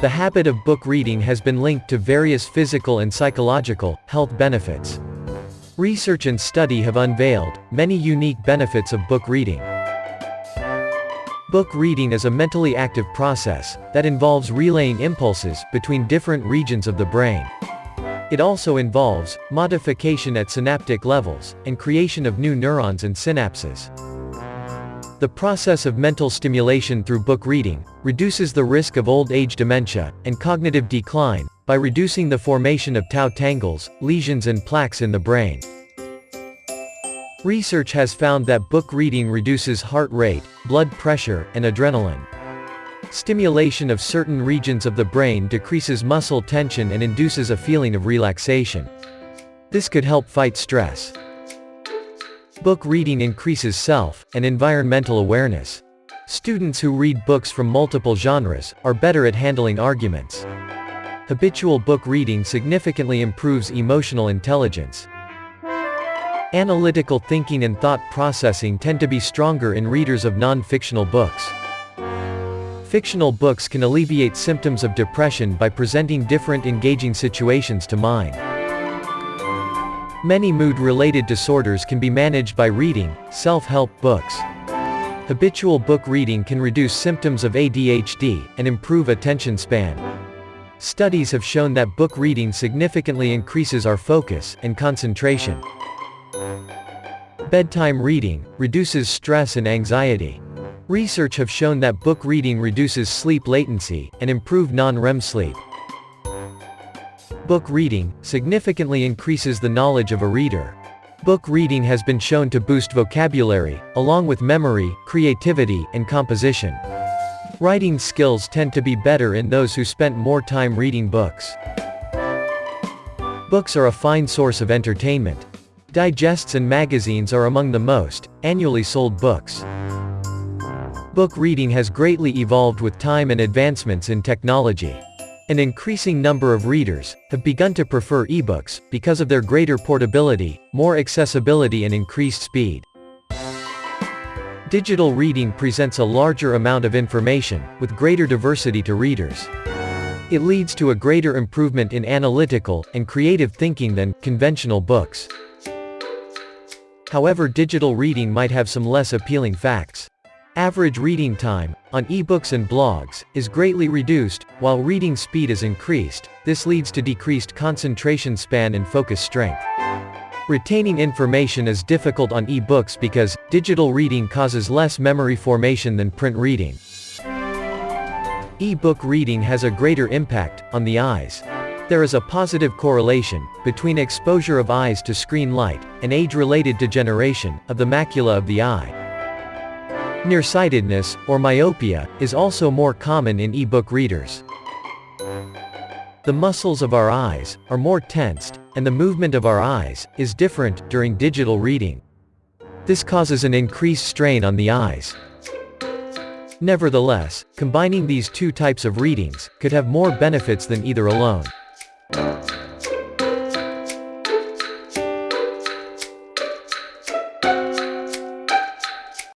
The habit of book reading has been linked to various physical and psychological health benefits. Research and study have unveiled many unique benefits of book reading. Book reading is a mentally active process that involves relaying impulses between different regions of the brain. It also involves modification at synaptic levels and creation of new neurons and synapses. The process of mental stimulation through book reading reduces the risk of old age dementia and cognitive decline by reducing the formation of tau tangles, lesions and plaques in the brain. Research has found that book reading reduces heart rate, blood pressure, and adrenaline. Stimulation of certain regions of the brain decreases muscle tension and induces a feeling of relaxation. This could help fight stress. Book reading increases self and environmental awareness. Students who read books from multiple genres are better at handling arguments. Habitual book reading significantly improves emotional intelligence. Analytical thinking and thought processing tend to be stronger in readers of non-fictional books. Fictional books can alleviate symptoms of depression by presenting different engaging situations to mind. Many mood-related disorders can be managed by reading self-help books. Habitual book reading can reduce symptoms of ADHD and improve attention span. Studies have shown that book reading significantly increases our focus and concentration. Bedtime reading reduces stress and anxiety. Research have shown that book reading reduces sleep latency and improve non-REM sleep. Book reading significantly increases the knowledge of a reader. Book reading has been shown to boost vocabulary, along with memory, creativity, and composition. Writing skills tend to be better in those who spent more time reading books. Books are a fine source of entertainment. Digests and magazines are among the most annually sold books. Book reading has greatly evolved with time and advancements in technology. An increasing number of readers have begun to prefer ebooks because of their greater portability, more accessibility and increased speed. Digital reading presents a larger amount of information, with greater diversity to readers. It leads to a greater improvement in analytical and creative thinking than conventional books. However digital reading might have some less appealing facts. Average reading time, on ebooks and blogs, is greatly reduced, while reading speed is increased, this leads to decreased concentration span and focus strength. Retaining information is difficult on ebooks because, digital reading causes less memory formation than print reading. E-book reading has a greater impact, on the eyes. There is a positive correlation, between exposure of eyes to screen light, and age-related degeneration, of the macula of the eye. Nearsightedness, or myopia, is also more common in e-book readers. The muscles of our eyes, are more tensed, and the movement of our eyes, is different, during digital reading. This causes an increased strain on the eyes. Nevertheless, combining these two types of readings, could have more benefits than either alone.